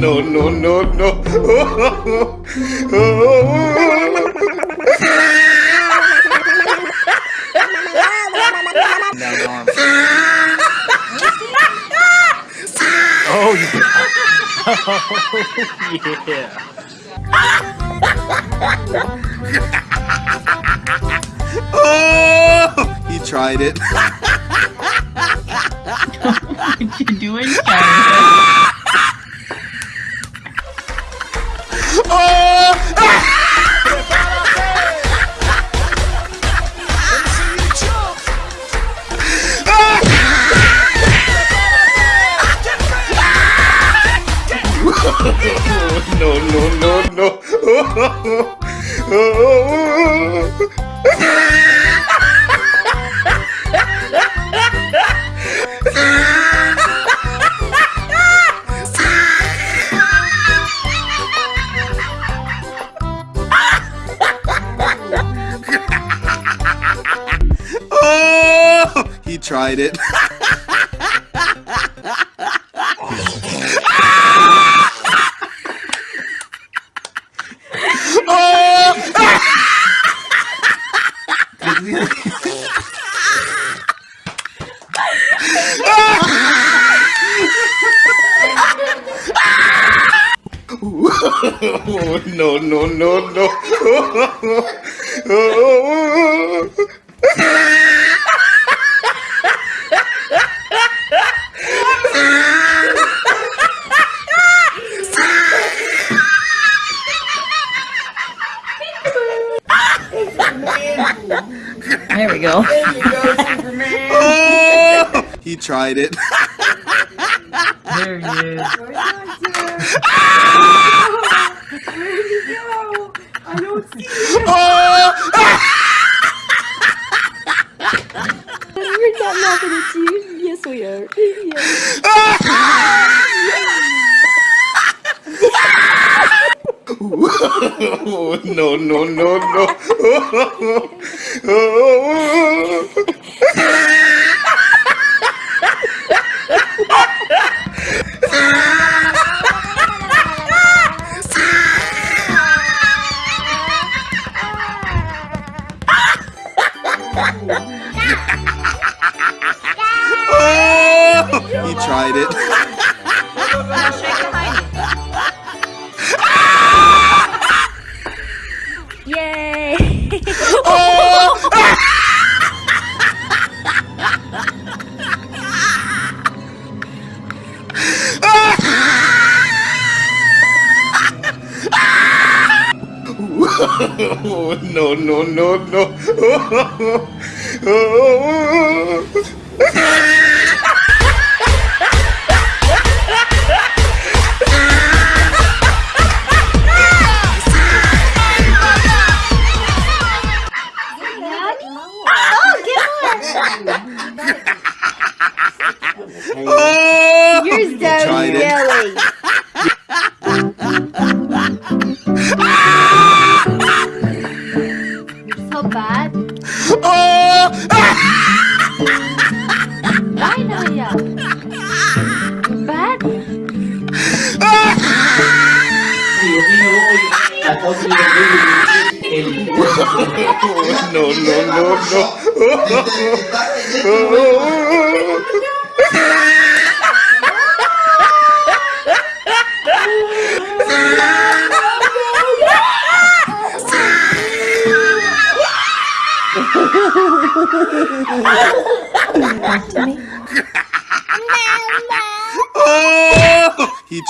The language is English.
no, no, no, no. Oh yeah. oh yeah. oh, he tried it. what you doing, Karen? no, no, no, no. tried it. Oh, no, no, no, no. There we go. oh, he tried it. There he is. I don't see him. Oh, We're not laughing at you. Yes, we are. Yes. no, no, no, no. Oh, he tried it. no, no, no, no. oh, Yours down tried it. yelling. So bad. oh, Why now, yeah? You're bad? no, no, no, Talk to me. oh, he tried.